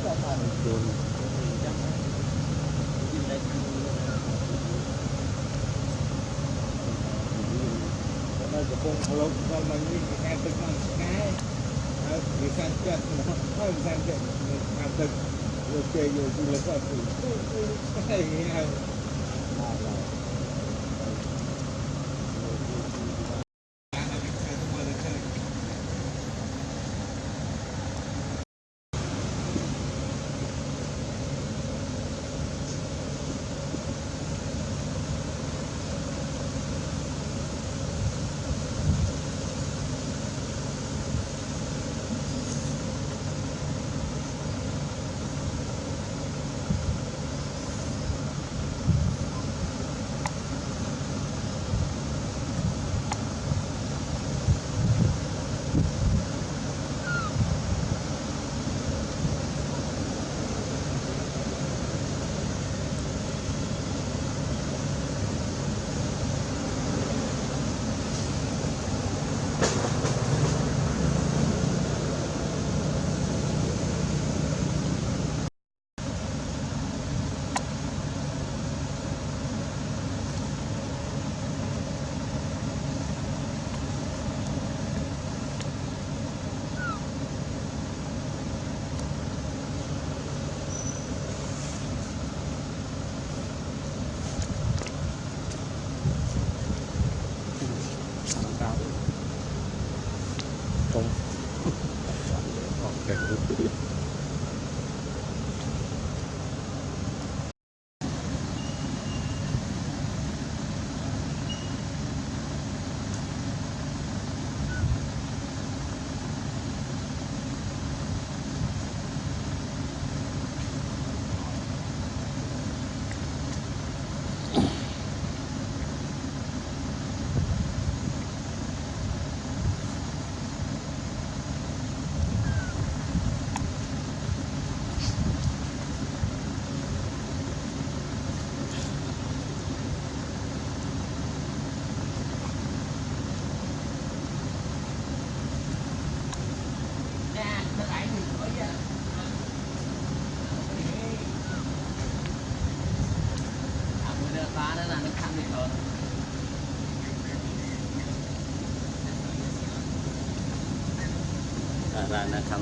កដៃទឹកដល់ហើយ ជួន នៅកំពង់ផ្លូវដល់មកនេះគេកាត់ទឹកមកឆ្ងាយហើយវាកាន់ចិត្តហើយកាន់ចិត្តខាងទឹកយកគេយកទូលគាត់ទៅហើយហើយ đó không nó khăn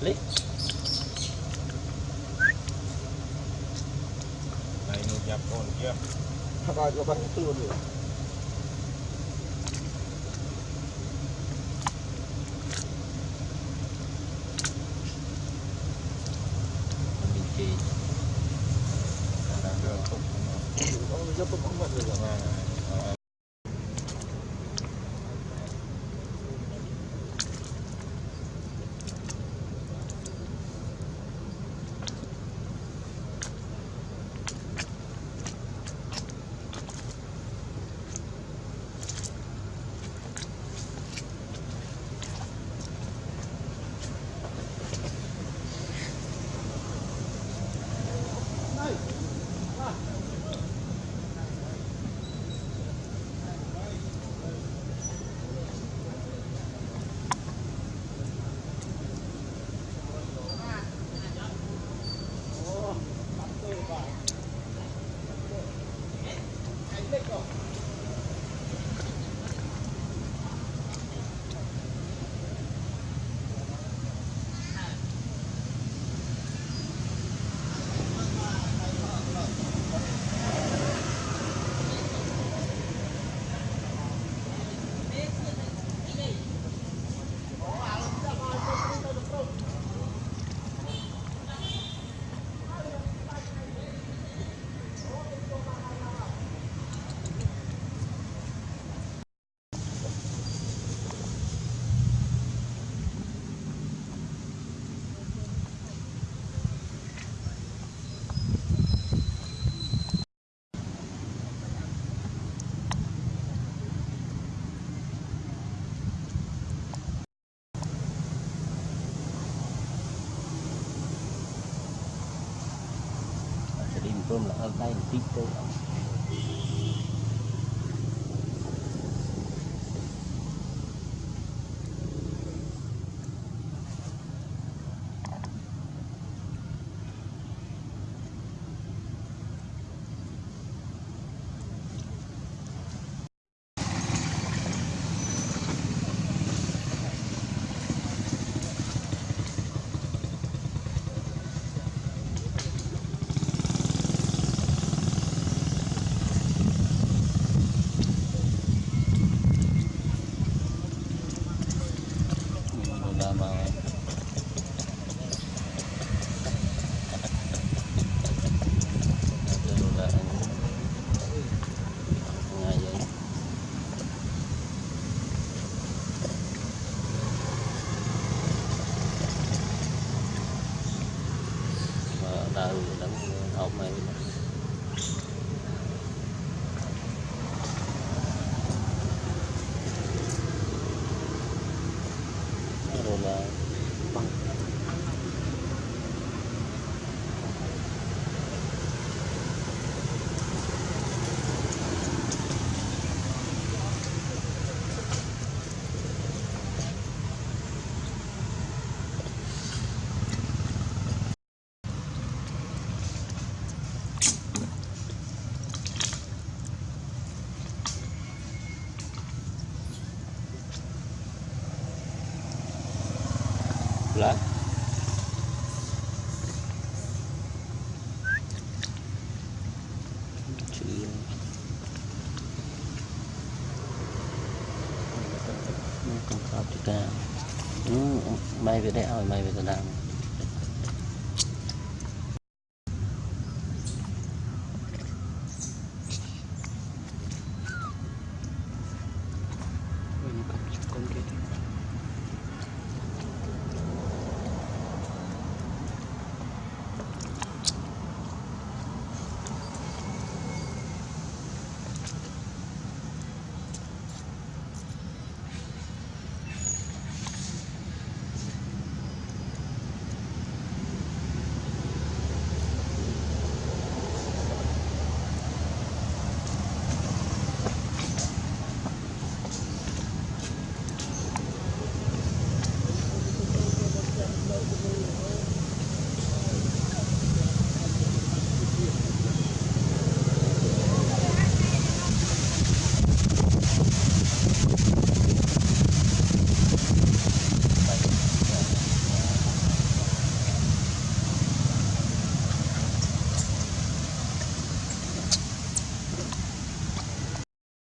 lý. Này nuôi nhập con chưa rồi có bắt luôn được Hãy subscribe cho kênh Ghiền Mì Gõ Để không bỏ lỡ những video hấp dẫn là hôm nay là help me. Lá chữ mày về đây rồi mày về tao